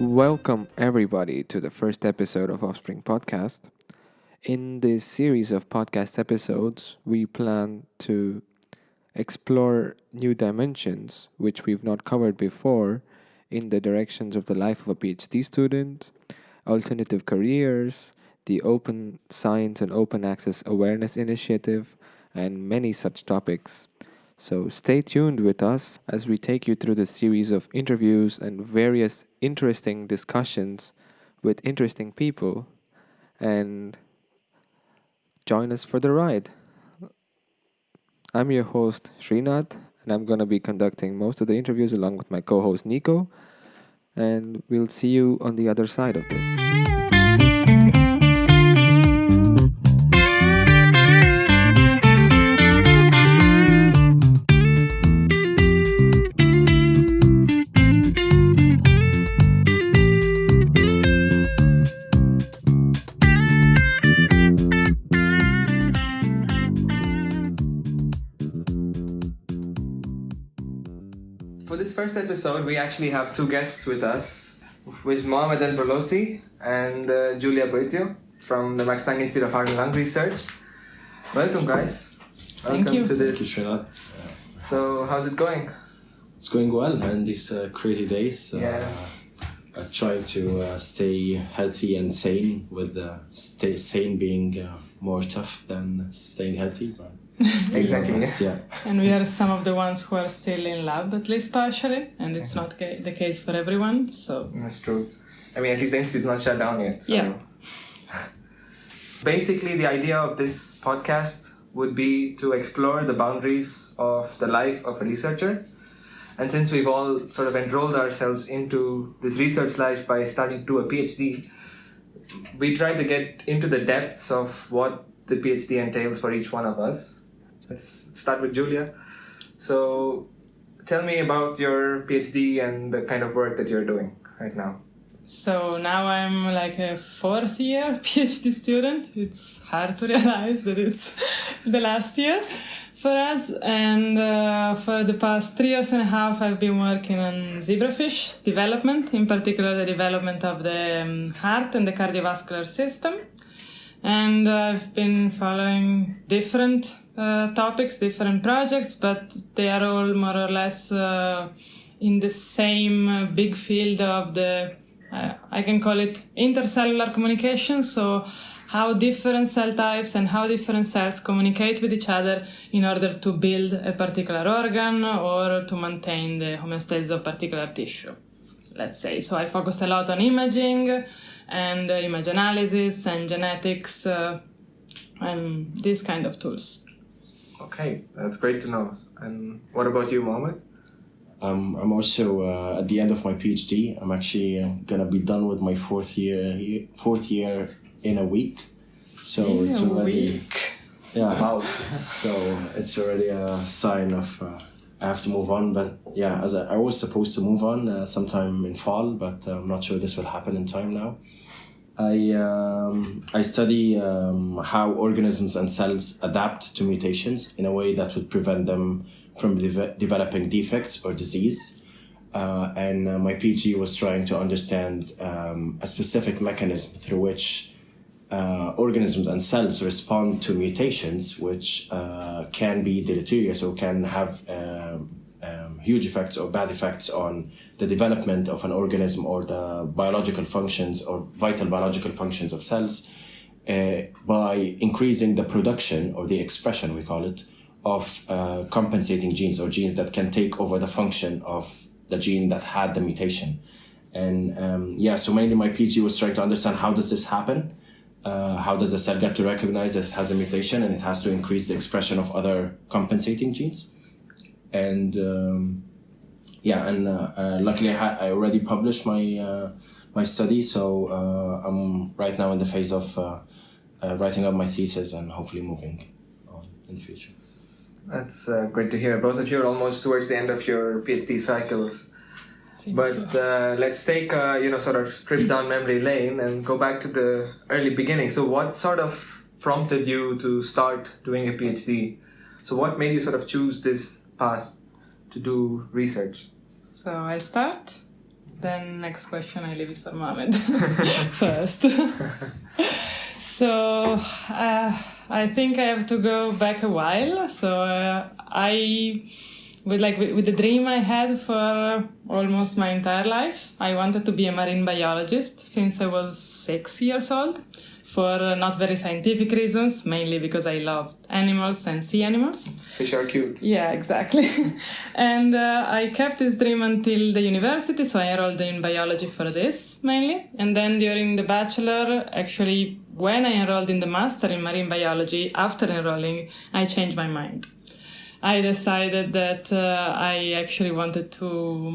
Welcome, everybody, to the first episode of Offspring Podcast. In this series of podcast episodes, we plan to explore new dimensions which we've not covered before in the directions of the life of a PhD student, alternative careers, the Open Science and Open Access Awareness Initiative, and many such topics. So stay tuned with us as we take you through the series of interviews and various interesting discussions with interesting people and join us for the ride. I'm your host Srinath and I'm going to be conducting most of the interviews along with my co-host Nico and we'll see you on the other side of this. First episode, we actually have two guests with us, with Mohamed El-Brolosy and uh, Giulia Boezio from the Max Planck Institute of Heart and Lung Research. Welcome, guys. Welcome Thank you. to this. Thank you, so, how's it going? It's going well, in these uh, crazy days. Uh, yeah. Uh, trying to uh, stay healthy and sane, with uh, stay sane being uh, more tough than staying healthy. But exactly. yeah. And we are some of the ones who are still in lab, at least partially, and it's not ca- the case for everyone. So that's true. I mean, at least the institute's not shut down yet. So. Yeah. Basically, the idea of this podcast would be to explore the boundaries of the life of a researcher. And since we've all sort of enrolled ourselves into this research life by starting to a PhD, we try to get into the depths of what the PhD entails for each one of us Let's start with Giulia. So, tell me about your PhD and the kind of work that you're doing right now. So now I'm like a fourth year PhD student. It's hard to realize that it's the last year for us. And uh, for the past three years and a half, I've been working on zebrafish development, in particular the development of the um, heart and the cardiovascular system. And I've been following different uh, topics, different projects, but they are all more or less uh, in the same uh, big field of the, uh, I can call it intercellular communication. So how different cell types and how different cells communicate with each other in order to build a particular organ or to maintain the homeostasis of particular tissue. Let's say. So I focus a lot on imaging and uh, image analysis and genetics uh, and these kind of tools. Okay, that's great to know. And what about you, Mohammed? Um, I'm also uh, at the end of my PhD. I'm actually uh, gonna be done with my fourth year fourth year in a week. So in it's already week. yeah. Wow. so it's already a sign of uh, I have to move on. But yeah, as I, I was supposed to move on uh, sometime in fall, but I'm not sure this will happen in time now. I, um, I study um, how organisms and cells adapt to mutations in a way that would prevent them from de- developing defects or disease. Uh, and uh, my PhD was trying to understand um, a specific mechanism through which uh, organisms and cells respond to mutations, which uh, can be deleterious or can have um, huge effects or bad effects on the development of an organism or the biological functions or vital biological functions of cells uh, by increasing the production or the expression, we call it, of uh, compensating genes or genes that can take over the function of the gene that had the mutation. And um, yeah, so mainly my PhD was trying to understand how does this happen? Uh, how does the cell get to recognize that it has a mutation and it has to increase the expression of other compensating genes? And um, yeah, and uh, uh, luckily I, ha- I already published my uh, my study, so uh, I'm right now in the phase of uh, uh, writing up my thesis and hopefully moving on in the future. That's great to hear. Both of you are almost towards the end of your PhD cycles. Seems but so. let's take you know sort of trip down memory lane and go back to the early beginning. So, what sort of prompted you to start doing a PhD? So, what made you sort of choose this path to do research? So I start. then next question I leave it for Mohamed first. so uh, I think I have to go back a while. So uh, I, with like with, with the dream I had for almost my entire life, I wanted to be a marine biologist since I was six years old. For uh, not very scientific reasons, mainly because I loved animals and sea animals. Fish are cute. Yeah, exactly. and uh, I kept this dream until the university, so I enrolled in biology for this mainly. And then during the bachelor, actually, when I enrolled in the master in marine biology, after enrolling, I changed my mind. I decided that uh, I actually wanted to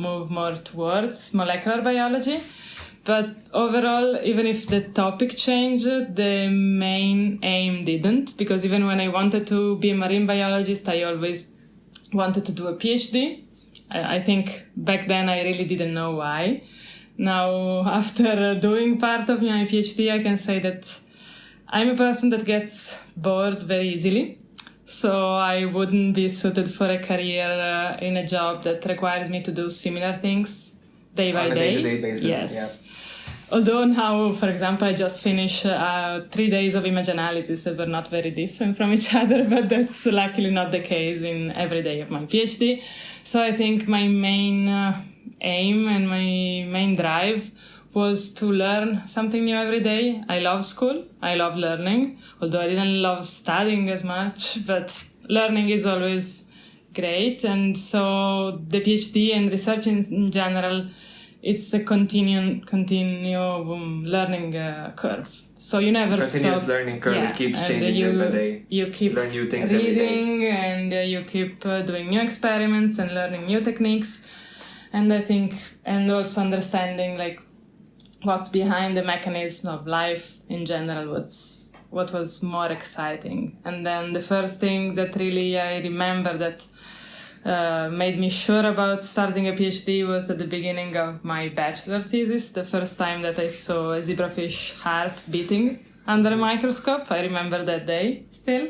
move more towards molecular biology. But overall, even if the topic changed, the main aim didn't, because even when I wanted to be a marine biologist, I always wanted to do a PhD. I, I think back then I really didn't know why. Now, after doing part of my PhD, I can say that I'm a person that gets bored very easily. So I wouldn't be suited for a career uh, in a job that requires me to do similar things day by On a day. day-to-day basis, Yes. yeah. Although now, for example, I just finished uh, three days of image analysis that were not very different from each other, but that's luckily not the case in every day of my PhD. So I think my main uh, aim and my main drive was to learn something new every day. I love school. I love learning, although I didn't love studying as much, but learning is always great. And so the PhD and research in, in general, it's a continuum, continuum learning uh, curve. So you never Continuous stop. learning curve, it keeps and changing you, day by day. You keep Learn new things reading and uh, you keep uh, doing new experiments and learning new techniques. And I think, and also understanding like what's behind the mechanism of life in general, what's what was more exciting. And then the first thing that really I remember that uh, made me sure about starting a PhD was at the beginning of my bachelor thesis, the first time that I saw a zebrafish heart beating under a microscope. I remember that day still.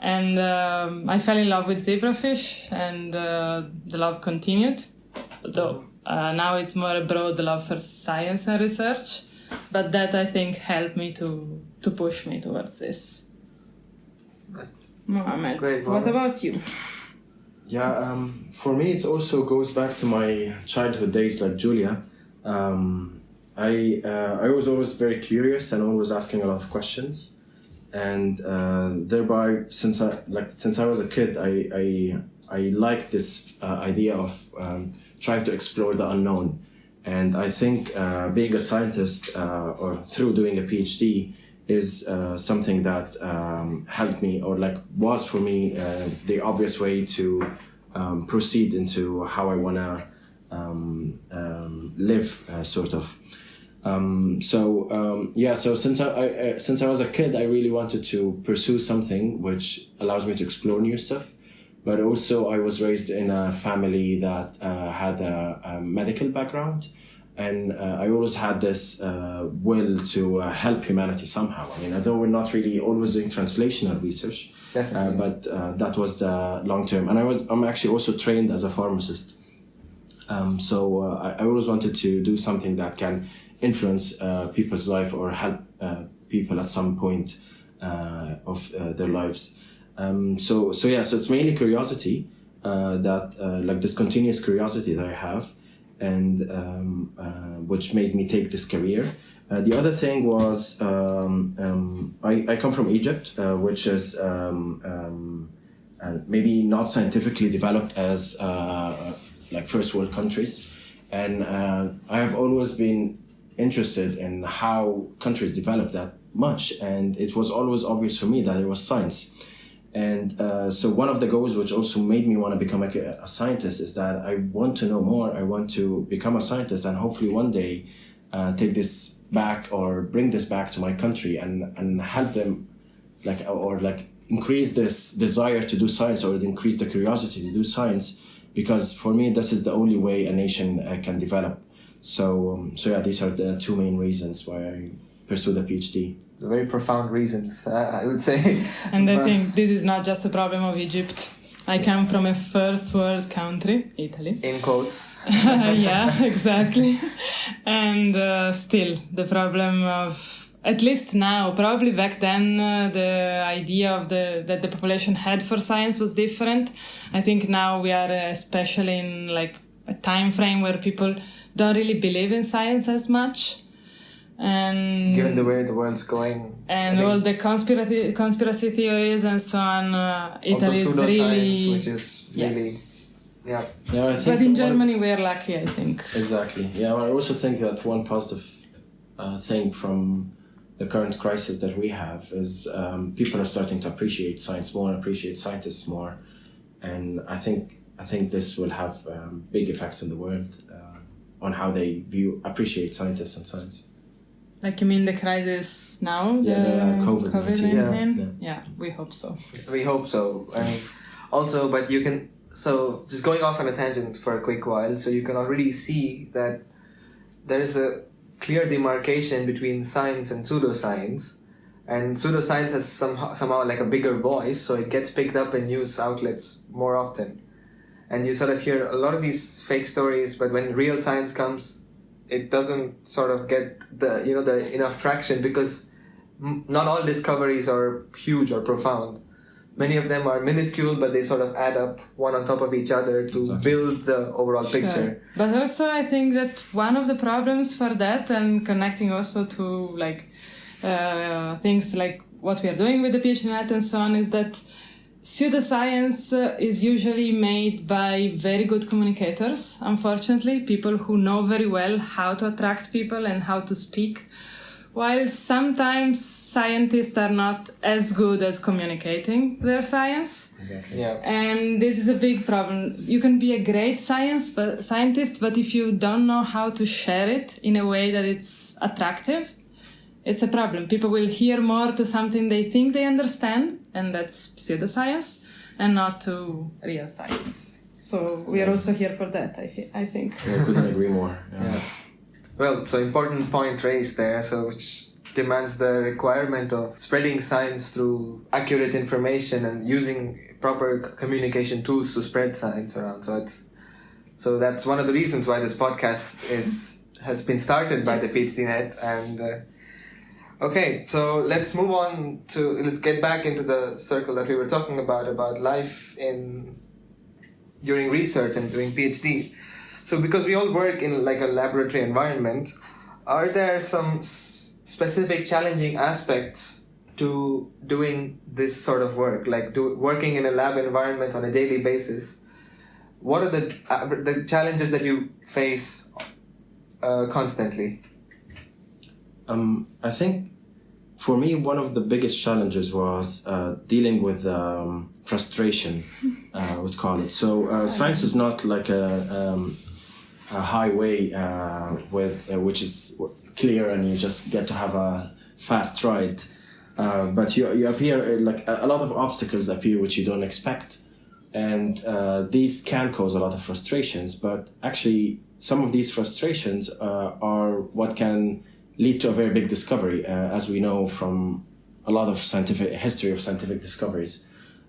And um, I fell in love with zebrafish, and uh, the love continued. Though uh, now it's more a broad love for science and research, but that I think helped me to to push me towards this. Mohammed, what about you? Yeah, um, for me, it also goes back to my childhood days, like Giulia. Um, I uh, I was always very curious and always asking a lot of questions, and uh, thereby, since I like since I was a kid, I I, I like this uh, idea of um, trying to explore the unknown, and I think uh, being a scientist uh, or through doing a PhD is uh, something that um, helped me or like was for me uh, the obvious way to um, proceed into how I want to um, um, live, uh, sort of. Um, so um, yeah, so since I, I uh, since I was a kid, I really wanted to pursue something which allows me to explore new stuff. But also, I was raised in a family that uh, had a, a medical background, and uh, I always had this uh, will to uh, help humanity somehow. I mean, although we're not really always doing translational research, uh, but uh, that was the long term. And I was I'm actually also trained as a pharmacist. Um, so uh, I, I always wanted to do something that can influence uh, people's life or help uh, people at some point uh, of uh, their lives. Um, so so yeah, so it's mainly curiosity uh, that uh, like this continuous curiosity that I have, and um, uh, which made me take this career. Uh, the other thing was um, um, I, I come from Egypt, uh, which is um, um, uh, maybe not scientifically developed as uh, like first world countries, and uh, I have always been interested in how countries develop that much, and it was always obvious for me that it was science. And uh, so one of the goals, which also made me want to become a, a scientist, is that I want to know more. I want to become a scientist, and hopefully one day uh, take this back or bring this back to my country and and help them, like or like increase this desire to do science or increase the curiosity to do science, because for me this is the only way a nation uh, can develop. So um, so yeah, these are the two main reasons why I pursue the PhD. Very profound reasons, uh, I would say. And I think this is not just a problem of Egypt. I come from a first world country, Italy. In quotes. yeah, exactly. And uh, still, the problem of at least now, probably back then, uh, the idea of the that the population had for science was different. I think now we are uh, especially in like a time frame where people don't really believe in science as much. And Given the way the world's going. And all the conspiracy conspiracy theories and so on, uh, also Italy is really. which is Yeah. really, yeah. Yeah, I think But in Germany, we are lucky, I think. Exactly. Yeah, I also think that one positive uh, thing from the current crisis that we have is um, people are starting to appreciate science more, appreciate scientists more, and I think I think this will have um, big effects in the world uh, on how they view appreciate scientists and science. Like you mean the crisis now? Yeah, the, uh, COVID-19. COVID-19? Yeah. yeah, we hope so. We hope so. And also, but you can, so just going off on a tangent for a quick while, so you can already see that there is a clear demarcation between science and pseudoscience. And pseudoscience has somehow, somehow like a bigger voice, so it gets picked up in news outlets more often. And you sort of hear a lot of these fake stories, but when real science comes, it doesn't sort of get the you know the enough traction because m- not all discoveries are huge or profound. Many of them are minuscule, but they sort of add up one on top of each other to Exactly. build the overall picture. But also, I think that one of the problems for that, and connecting also to like uh, things like what we are doing with the PhDNet and so on, is that pseudoscience is usually made by very good communicators. Unfortunately, people who know very well how to attract people and how to speak. While sometimes scientists are not as good as communicating their science. Exactly. Yeah. And this is a big problem. You can be a great science but scientist, but if you don't know how to share it in a way that it's attractive, it's a problem. People will hear more to something they think they understand, and that's pseudoscience, and not to real science. So we are also here for that. I I think. Yeah, I couldn't agree more. Yeah. Yeah. Well, so important point raised there, so which demands the requirement of spreading science through accurate information and using proper communication tools to spread science around. So it's so that's one of the reasons why this podcast is has been started by the PhDNet and. Uh, Okay, so let's move on to let's get back into the circle that we were talking about about life in during research and doing PhD. So because we all work in like a laboratory environment, are there some specific challenging aspects to doing this sort of work, like do, working in a lab environment on a daily basis? What are the uh, the challenges that you face uh, constantly? Um, I think for me, one of the biggest challenges was uh, dealing with um, frustration, uh, I would call it. So, uh, science is not like a, um, a highway uh, with uh, which is clear and you just get to have a fast ride. Uh, but you, you appear like a, a lot of obstacles appear which you don't expect and uh, these can cause a lot of frustrations but actually some of these frustrations uh, are what can lead to a very big discovery uh, as we know from a lot of scientific history of scientific discoveries.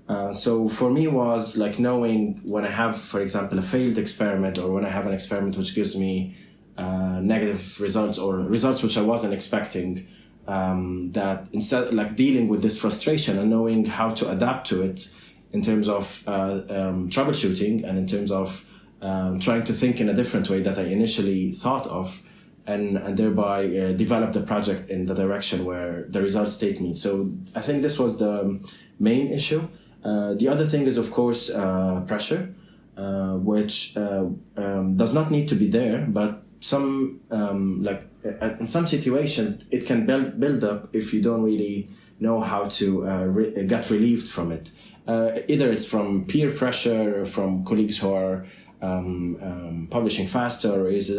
Uh, so for me was like knowing when i have for example a failed experiment or when i have an experiment which gives me uh, negative results or results which i wasn't expecting um, that instead like dealing with this frustration and knowing how to adapt to it in terms of uh, um, troubleshooting and in terms of um, trying to think in a different way that I initially thought of, and, and thereby uh, develop the project in the direction where the results take me. So I think this was the main issue. Uh, the other thing is, of course, uh, pressure, uh, which uh, um, does not need to be there, but some um, like uh, in some situations it can build up if you don't really know how to re- get relieved from it. Either it's from peer pressure, from colleagues who are um, um, publishing faster, or is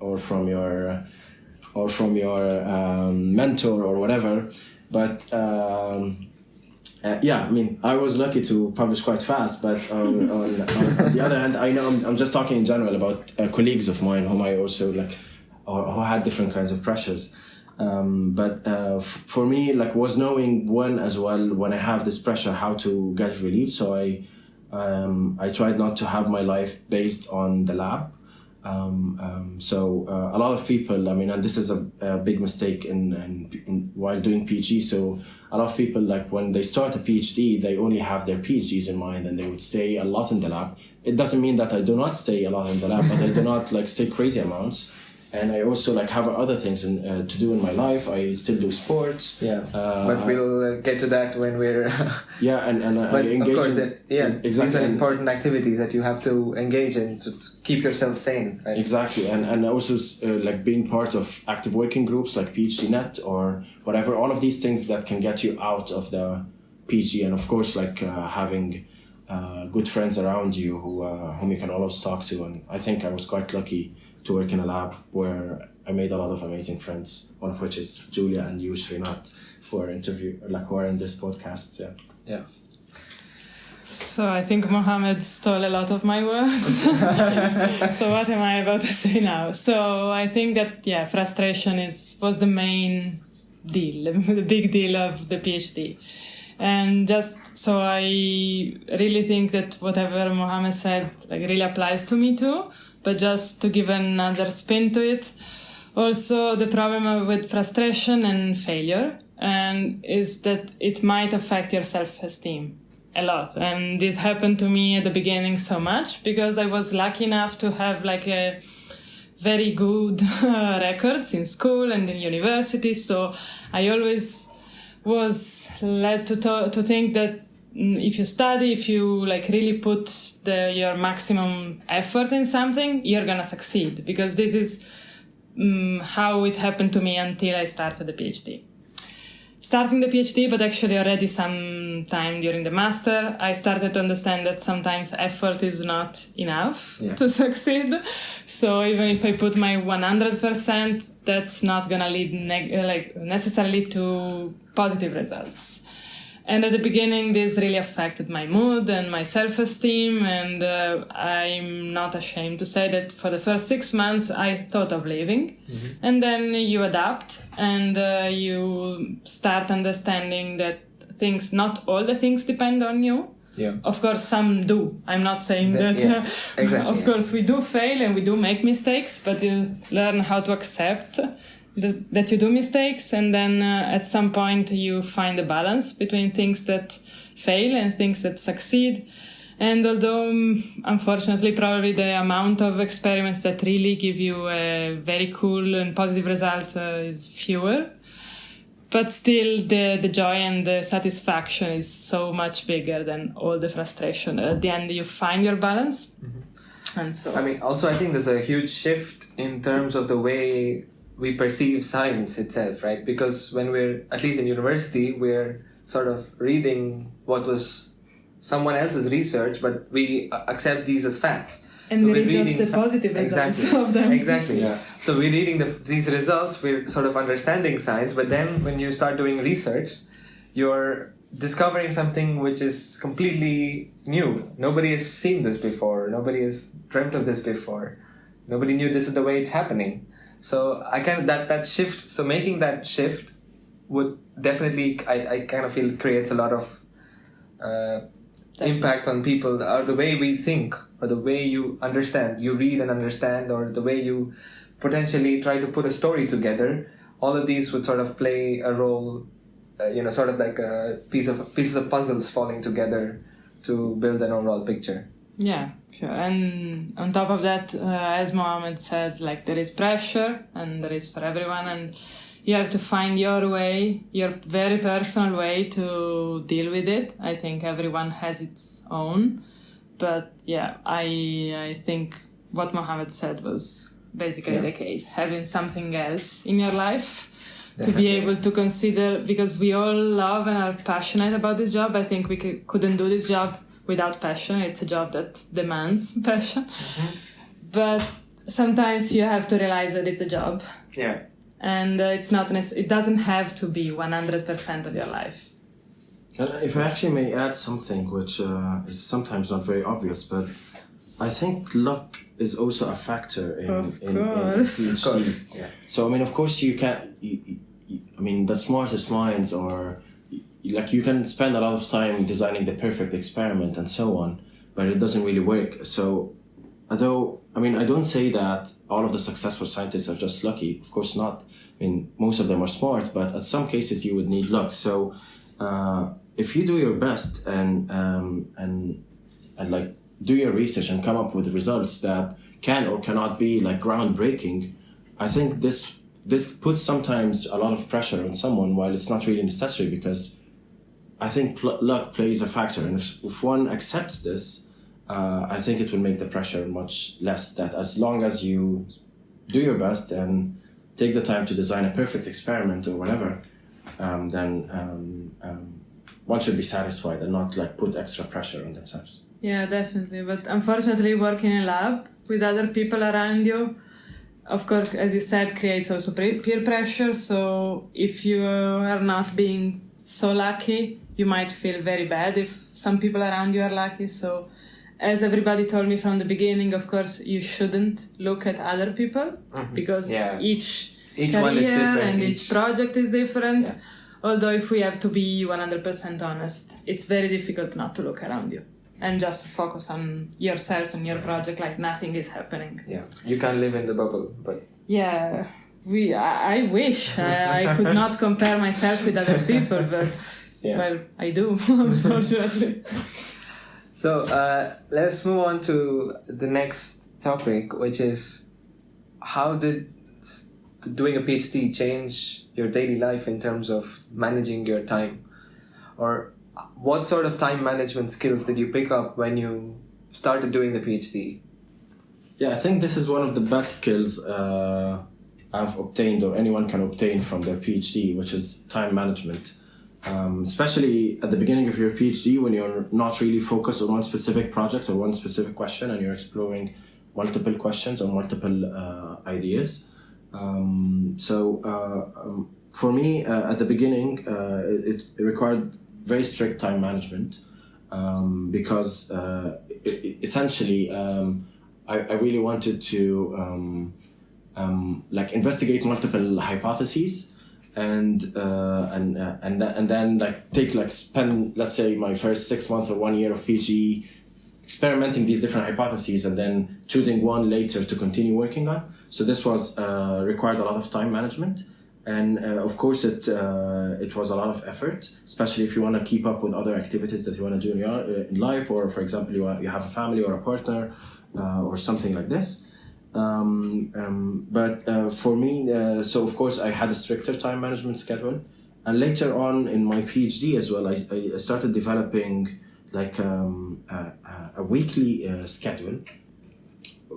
or from your or from your um, mentor or whatever. But um, uh, yeah, I mean, I was lucky to publish quite fast, but on, on, on the other hand, I know I'm, I'm just talking in general about uh, colleagues of mine whom I also like, or who had different kinds of pressures. Um, but uh, for me, like, was knowing when as well when I have this pressure how to get relief. So I Um, I tried not to have my life based on the lab. Um, um, so uh, a lot of people, I mean, and this is a, a big mistake in, in, in while doing PhD. So a lot of people, like when they start a PhD, they only have their PhDs in mind, and they would stay a lot in the lab. It doesn't mean that I do not stay a lot in the lab, but I do not like stay crazy amounts. And I also like have other things in, uh, to do in my life. I still do sports. Yeah, Uh, but we'll uh, get to that when we're. Yeah, and and but I of course, in, that, yeah, exactly. these are important activities that you have to engage in to keep yourself sane. Right? Exactly, and and also uh, like being part of active working groups like PhDNet or whatever. All of these things that can get you out of the PhD, and of course, like uh, having uh, good friends around you who uh, whom you can always talk to. And I think I was quite lucky to work in a lab where I made a lot of amazing friends. One of which is Giulia and you, Srinath, who are interview like who are in this podcast. Yeah. Yeah. So I think Mohammed stole a lot of my words. so what am I about to say now? So I think that yeah, frustration is was the main deal, the big deal of the PhD. And just so I really think that whatever Mohammed said like really applies to me too. But just to give another spin to it, also the problem with frustration and failure and is that it might affect your self-esteem a lot. And this happened to me at the beginning so much because i was lucky enough to have like a very good records in school and in university. So i always was led to to, to think that if you study if you like really put the your maximum effort in something you're gonna succeed because this is um, how it happened to me until I started the PhD. Starting the PhD, but actually already some time during the master, I started to understand that sometimes effort is not enough Yeah. to succeed. So even if I put my 100%, that's not gonna lead like necessarily to positive results. And at the beginning, this really affected my mood and my self esteem. And uh, I'm not ashamed to say that for the first six months, I thought of leaving. And then you adapt and uh, you start understanding that things, not all the things depend on you. Yeah. Of course, some do. I'm not saying That- that. yeah, exactly, of yeah. course, we do fail and we do make mistakes, but you learn how to accept the, that you do mistakes, and then uh, at some point you find a balance between things that fail and things that succeed. And although, um, unfortunately, probably the amount of experiments that really give you a very cool and positive result uh, is fewer, but still the, the joy and the satisfaction is so much bigger than all the frustration. At the end, you find your balance. And so, I mean, also, I think there's a huge shift in terms of the way we perceive science itself, right? Because when we're, at least in university, we're sort of reading what was someone else's research, but we accept these as facts. and So we we're read just the positive results exactly. of them. Exactly. Yeah. So we're reading the, these results, we're sort of understanding science, but then when you start doing research, you're discovering something which is completely new. Nobody has seen this before. Nobody has dreamt of this before. Nobody knew this is the way it's happening. So I kind of that that shift. So making that shift would definitely I, I kind of feel creates a lot of uh, impact on people or the way we think or the way you understand you read and understand or the way you potentially try to put a story together all of these would sort of play a role uh, you know sort of like a piece of pieces of puzzles falling together to build an overall picture Yeah, sure. And on top of that, uh, as Mohammed said, like there is pressure and there is for everyone, and you have to find your way, your very personal way to deal with it. I think everyone has its own, but yeah, I I think what Mohammed said was basically Yeah. the case. Having something else in your life to be able to consider because we all love and are passionate about this job. I think we c- couldn't do this job without passion. It's a job that demands passion. But sometimes you have to realize that it's a job yeah and uh, it's not nec- it doesn't have to be 100% of your life. And if I actually may add something which uh, is sometimes not very obvious, but I think luck is also a factor in, Of in, in course. PhD. of course yeah So I mean, of course, you can't. you- you, I mean, the smartest minds, or you- like you can spend a lot of time designing the perfect experiment and so on. but it doesn't really work. So, although I mean, I don't say that all of the successful scientists are just lucky. Of course not. I mean, most of them are smart, but at some cases you would need luck. So, uh, if you do your best and um, and and like do your research and come up with results that can or cannot be like groundbreaking, I think this this puts sometimes a lot of pressure on someone while it's not really necessary because I think pl- luck plays a factor, and if, if one accepts this, uh, I think it will make the pressure much less. That as long as you do your best and take the time to design a perfect experiment or whatever, um, then um, um, one should be satisfied and not like put extra pressure on themselves. Yeah, definitely. But unfortunately, working in a lab with other people around you, of course, as you said, creates also peer pressure. So if you are not being so lucky, you might feel very bad if some people around you are lucky. So, as everybody told me from the beginning, of course, you shouldn't look at other people mm-hmm. because Yeah. each, Each career one is different, and each, each- project is different. Yeah. Although, if we have to be 100% honest, it's very difficult not to look around you and just focus on yourself and your project like nothing is happening. Yeah, you can't live in the bubble, but Yeah, we. I, I wish I, I could not compare myself with other people, but Yeah. well, I do, unfortunately. So uh, let's move on to the next topic, which is how did doing a PhD change your daily life in terms of managing your time, or what sort of time management skills did you pick up when you started doing the PhD? Yeah, I think this is one of the best skills uh, I've obtained or anyone can obtain from their PhD, which is time management. Um, especially at the beginning of your PhD when you're not really focused on one specific project or one specific question and you're exploring multiple questions or multiple uh, ideas. Um, so uh, um, for me, uh, at the beginning, uh, it, it required very strict time management um, because uh, i i- essentially um, I, I really wanted to um, like investigate multiple hypotheses and uh, and uh, and th- and then like take like spend let's say my first six months or one year of PhD experimenting these different hypotheses and then choosing one later to continue working on. So this was uh, required a lot of time management, and uh, of course it uh, it was a lot of effort, especially if you want to keep up with other activities that you want to do in, your, uh, in life, or for example you, you have a family or a partner, or something like this. Um, um, but uh, for me, uh, so of course I had a stricter time management schedule, and later on in my PhD as well, I, I started developing like um, a, a- weekly uh, schedule,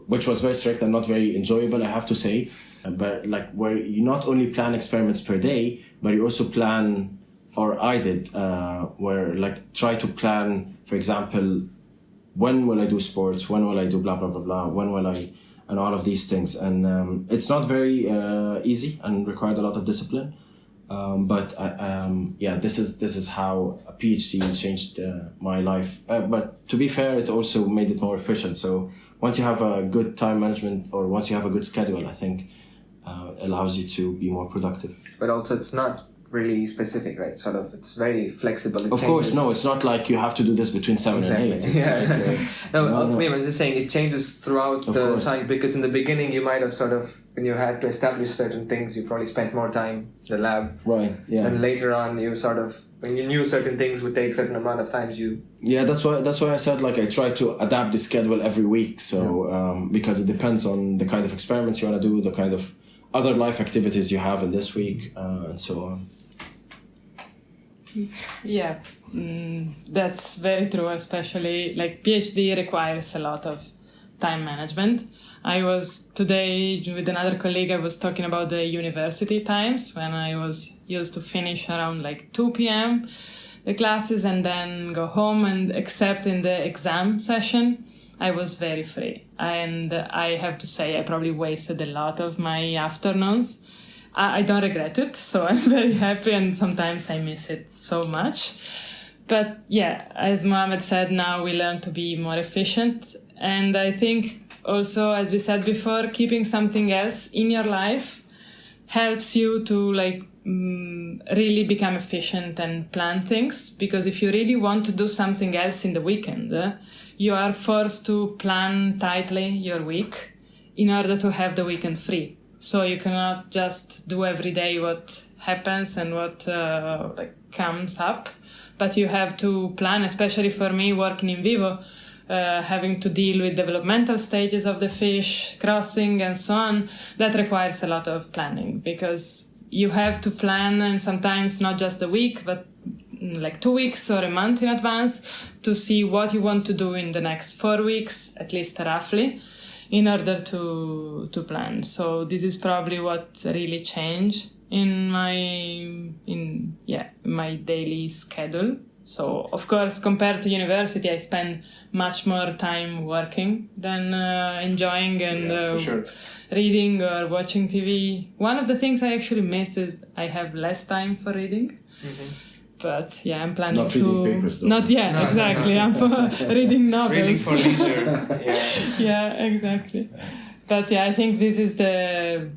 which was very strict and not very enjoyable, I have to say. But like where you not only plan experiments per day, but you also plan, or I did, uh, where like try to plan, for example, when will I do sports? When will I do blah blah blah blah? When will I, and all of these things. And um, it's not very uh, easy and required a lot of discipline. Um, but I, um, yeah, this is this is how a PhD changed uh, my life. Uh, but to be fair, it also made it more efficient. So once you have a good time management or once you have a good schedule, I think uh, allows you to be more productive. But also, it's not really specific, right? Sort of, it's very flexible. It Of course, no, it's not like you have to do this between seven Exactly. and eight. It's Yeah. like, uh, No, No, no. I was just saying it changes throughout Of the course. science because in the beginning you might have sort of when you had to establish certain things you probably spent more time in the lab right, yeah. and later on you sort of when you knew certain things would take certain amount of times you Yeah, that's why that's why I said like I try to adapt the schedule every week. So um, because it depends on the kind of experiments you want to do, the kind of other life activities you have in this week, uh, and so on. Yeah, mm, that's very true. Especially like PhD requires a lot of time management. I was today with another colleague. I was talking about the university times when I was used to finish around like two p.m. the classes and then go home. And except in the exam session, I was very free. And I have to say, I probably wasted a lot of my afternoons. I, I don't regret it, so I'm very happy, and sometimes I miss it so much. But yeah, as Mohammed said, now we learn to be more efficient. And I think also, as we said before, keeping something else in your life helps you to like mm, really become efficient and plan things because if you really want to do something else in the weekend you are forced to plan tightly your week in order to have the weekend free. So you cannot just do every day what happens and what uh, like comes up, but you have to plan, especially for me working in vivo, uh, having to deal with developmental stages of the fish, crossing, and so on. That requires a lot of planning because you have to plan, and sometimes not just a week, but mm, like two weeks or a month in advance to see what you want to do in the next four weeks, at least roughly, in order to to plan. So this is probably what really changed in my in yeah my daily schedule so of course compared to university i spend much more time working than uh, enjoying and Yeah, uh, sure. reading or watching tv one of the things i actually miss is i have less time for reading but yeah i'm planning Not to reading papers, though. not yet No, no, exactly no. i'm for reading novels Reading for leisure. yeah. yeah, exactly. But yeah, I think this is the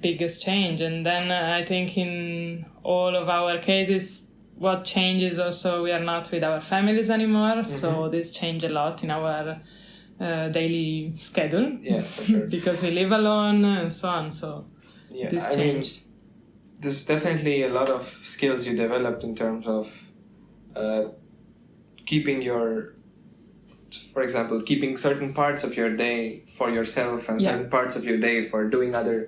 biggest change. And then uh, I think in all of our cases, what changes also we are not with our families anymore. So this changed a lot in our uh, daily schedule. Yeah, for sure. because we live alone and so on. So Yeah, this I mean, changed. there's definitely a lot of skills you developed in terms of keeping your, for example, keeping certain parts of your day for yourself and Yeah. certain parts of your day for doing other,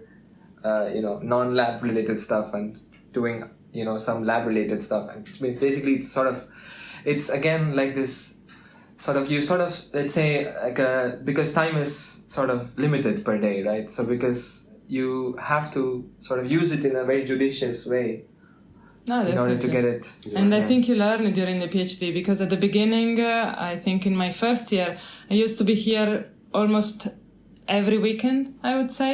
uh, you know, non-lab related stuff and doing, you know, some lab related stuff. And I mean, basically, it's sort of, it's again like this. Sort of, you sort of let's say like uh because time is sort of limited per day, right? So because you have to sort of use it in a very judicious way No, in order to get it. And I think you learn it during the PhD because at the beginning, uh, I think in my first year, I used to be here almost every weekend, I would say,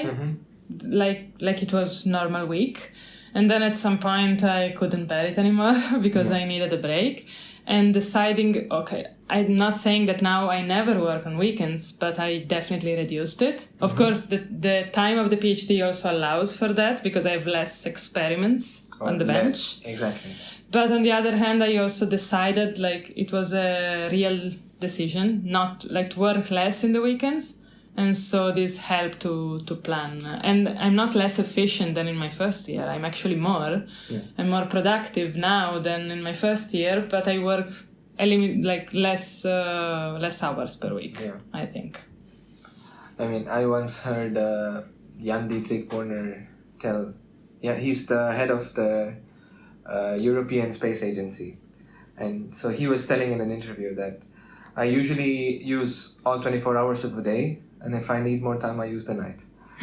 like like it was normal week. And then at some point, I couldn't bear it anymore because I needed a break. And deciding, okay, I'm not saying that now I never work on weekends, but I definitely reduced it. Of mm-hmm. course, the, the time of the PhD also allows for that because I have less experiments on the oh, Yeah, bench. Exactly. But on the other hand, I also decided like it was a real decision not like to work less in the weekends. And so this helped to, to plan. And I'm not less efficient than in my first year. I'm actually more. Yeah. I'm more productive now than in my first year, but I work a limit, like less uh, less hours per week. Yeah. I think. I mean, I once heard uh, Jan Dietrich Wörner tell, yeah, he's the head of the uh, European Space Agency. And so he was telling in an interview that I usually use all 24 hours of a day, and if I need more time, I use the night.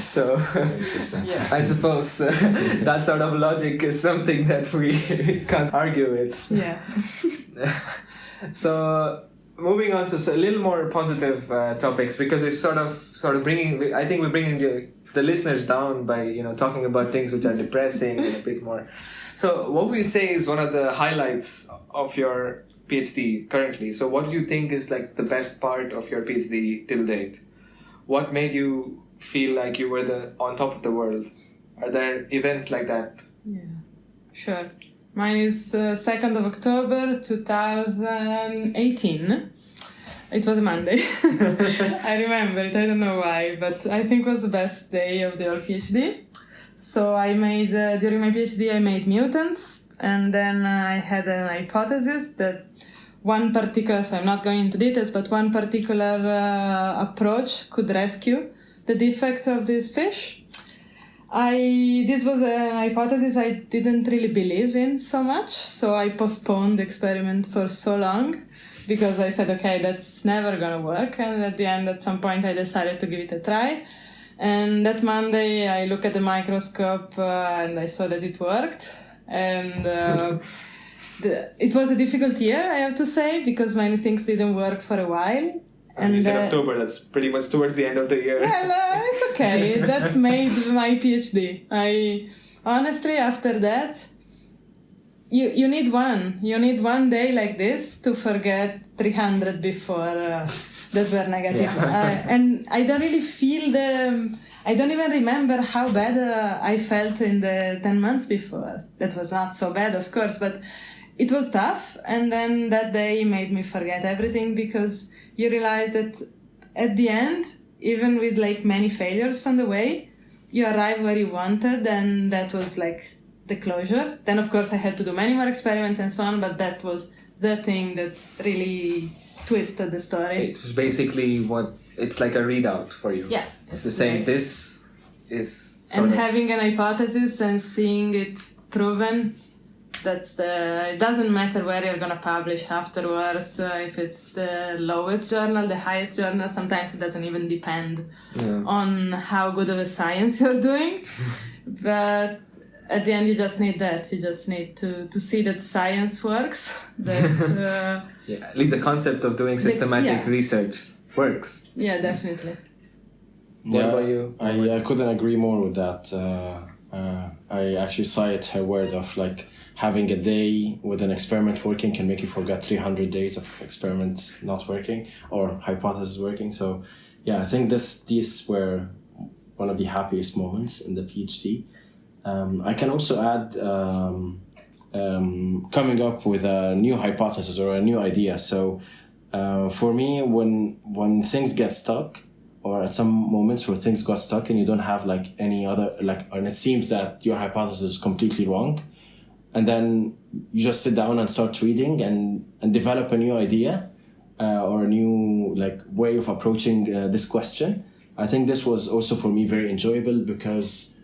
so Interesting. I suppose uh, that sort of logic is something that we can't argue with. Yeah. so moving on to a little more positive uh, topics because we're sort of sort of bringing i think we're bringing the, the listeners down by you know talking about things which are depressing and a bit more so what we say is one of the highlights of your phd currently so what do you think is like the best part of your phd till date what made you feel like you were the on top of the world are there events like that Yeah, sure. Mine is uh, 2nd of October 2018. It was a Monday. I remember it, I don't know why, but I think it was the best day of the whole PhD. So I made, uh, during my PhD, I made mutants, and then I had an hypothesis that one particular, so I'm not going into details, but one particular uh, approach could rescue the defect of this fish. I this was an hypothesis I didn't really believe in so much, so I postponed the experiment for so long because I said, okay, that's never gonna work. And at the end, at some point, I decided to give it a try. And that Monday, I looked at the microscope uh, and I saw that it worked. And uh, the, it was a difficult year, I have to say, because many things didn't work for a while. and you said uh, october that's pretty much towards the end of the year well, uh, it's okay. that made my PhD. I honestly, after that, you you need one. You need one day like this to forget 300 before uh, that were negative. I- and I don't really feel the. I don't even remember how bad uh, I felt in the 10 months before. That was not so bad, of course, but it was tough. And then that day made me forget everything because you realize that at the end, even with like many failures on the way, you arrive where you wanted, and that was like the closure. Then, of course, I had to do many more experiments and so on, but that was the thing that really twisted the story. It was basically what it's like a readout for you. Yeah. It's to say this is and having an hypothesis and seeing it proven that's the it doesn't matter where you're going to publish afterwards uh, if it's the lowest journal the highest journal sometimes it doesn't even depend Yeah. on how good of a science you're doing but at the end you just need that you just need to to see that science works that uh, yeah, at least the concept of doing systematic yeah. research works. yeah definitely What about you? I, I couldn't agree more with that. Uh, uh, I actually cite her word of like having a day with an experiment working can make you forget 300 days of experiments not working or hypothesis working. So, yeah, I think this these were one of the happiest moments in the PhD. Um, I can also add um, um, coming up with a new hypothesis or a new idea. So, uh, for me, when when things get stuck, or at some moments where things got stuck and you don't have like any other like, and it seems that your hypothesis is completely wrong, and then you just sit down and start reading and and develop a new idea, uh, or a new like way of approaching uh, this question. I think this was also for me very enjoyable because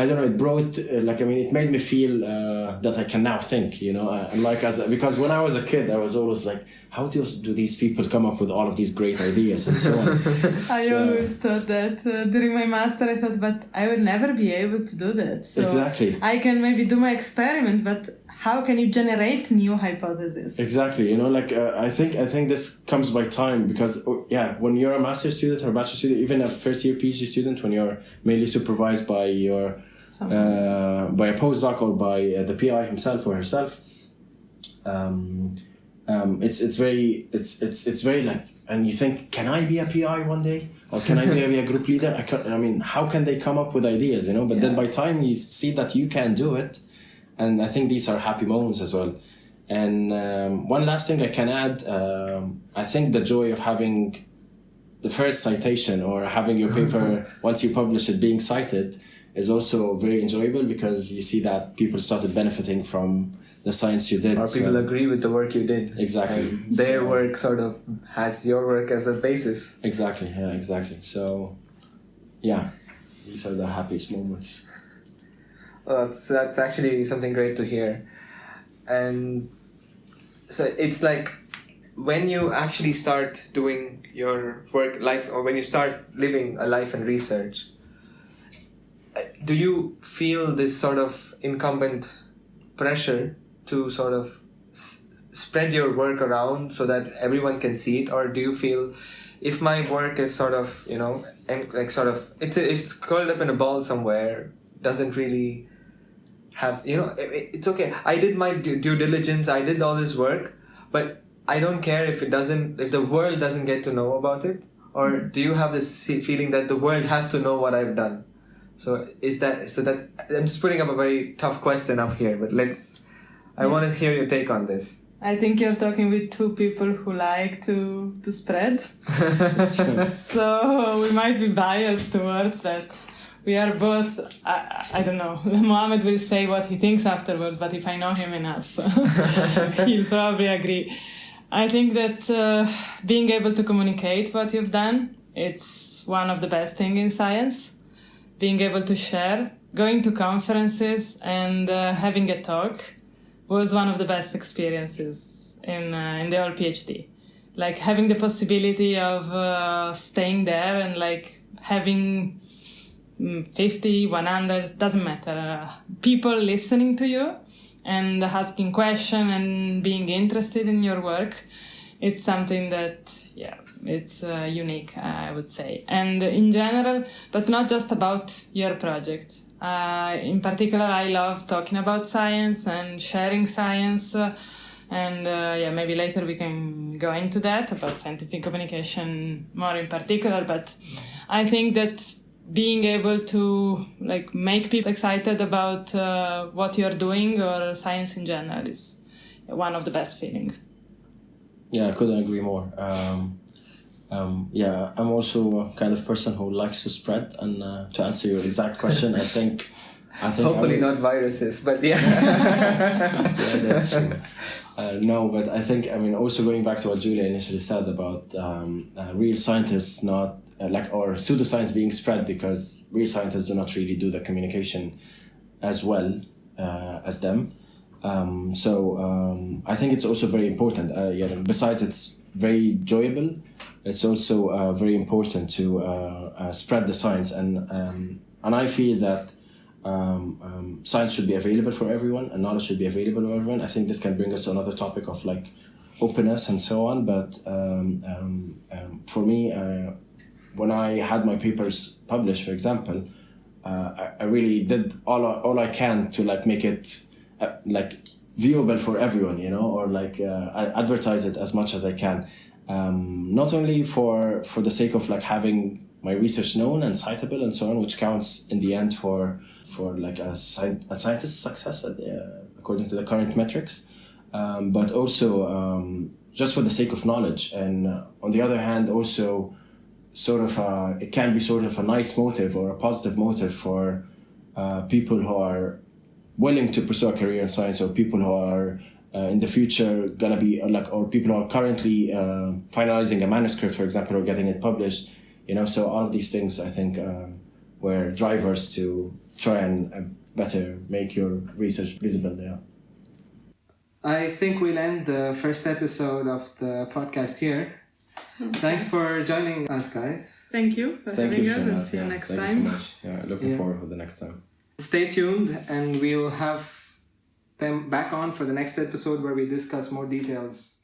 I don't know. It brought uh, like I mean, it made me feel uh, that I can now think. You know, uh, and like as because when I was a kid, I was always like, how do do these people come up with all of these great ideas and so on? I So- always thought that uh, during my master, I thought, but I will never be able to do that. So Exactly. I can maybe do my experiment, but how can you generate new hypotheses? Exactly. You know, like uh, I think I think this comes by time because oh, yeah, when you're a master student or a bachelor student, even a first year PhD student, when you're mainly supervised by your Some- uh, by a postdoc or by uh, the PI himself or herself, um, um, it's it's very it's it's it's very like and you think can I be a PI one day or can I be a group leader? I, can, I mean, how can they come up with ideas? You know, but then by time you see that you can do it, and I think these are happy moments as well. And um, one last thing I can add, um, I think the joy of having the first citation or having your paper once you publish it being cited is also very enjoyable because you see that people started benefiting from the science you did. Or so- people agree with the work you did. Exactly. And their So- work sort of has your work as a basis. Exactly. Yeah. Exactly. So, yeah, these are the happiest moments. Well, that's that's actually something great to hear, and so it's like when you actually start doing your work life or when you start living a life in research. Do you feel this sort of incumbent pressure to sort of s- spread your work around so that everyone can see it, or do you feel if my work is sort of you know and like sort of it's if it's curled up in a ball somewhere doesn't really have you know it- it- it's okay. I did my due, due diligence i did all this work but i don't care if it doesn't if the world doesn't get to know about it? Or mm-hmm. do you have this feeling that the world has to know what i've done so is that so that i'm just putting up a very tough question up here but let's i want to hear your take on this I think you're talking with two people who like to to spread. so we might be biased towards that. We are both, I, I don't know, Mohammed will say what he thinks afterwards, but if I know him enough, he'll probably agree. I think that uh, being able to communicate what you've done, it's one of the best things in science. Being able to share, going to conferences and uh, having a talk was one of the best experiences in, uh, in the whole PhD like having the possibility of uh, staying there and like having mm, 50 100 doesn't matter. Uh, people listening to you and asking question and being interested in your work it's something that yeah it's uh, unique i would say and in general but not just about your project uh, in particular i love talking about science and sharing science uh, and uh, yeah maybe later we can go into that about scientific communication more in particular but i think that being able to like make people excited about uh, what you're doing or science in general is one of the best feeling. Yeah, I couldn't agree more. Um, um, yeah, I'm also a kind of person who likes to spread. And uh, to answer your exact question, I think, I think Hopefully I would- not viruses, but yeah. yeah, that's true. Uh, no, but I think I mean also going back to what Giulia initially said about um, uh, real scientists not uh, like or pseudoscience being spread because real scientists do not really do the communication as well uh, as them. Um, so um, I think it's also very important. Uh, yeah, besides it's very enjoyable, it's also uh, very important to uh, uh, spread the science and um, and I feel that um, um, science should be available for everyone and knowledge should be available for everyone. I think this can bring us to another topic of like openness and so on. But um, um, um, for me, uh, when I had my papers published, for example, uh, I, I really did all I, all I can to like make it uh, like viewable for everyone, you know, or like uh, I advertise it as much as I can. Um, not only for for the sake of like having my research known and citable and so on, which counts in the end for for like a, sci- a scientist's success uh, according to the current metrics, um, but also um, just for the sake of knowledge. And uh, on the other hand, also sort of a, it can be sort of a nice motive or a positive motive for uh, people who are willing to pursue a career in science or people who are uh, in the future gonna be like or people who are currently uh, finalizing a manuscript for example or getting it published you know so all of these things i think um, were drivers to try and uh, better make your research visible yeah I think we'll end the first episode of the podcast here. Thanks for joining us, guys. Thank you for thank having you us Shana. and see you Yeah, next thank time. you so much yeah looking Yeah. forward for the next time Stay tuned, and we'll have them back on for the next episode where we discuss more details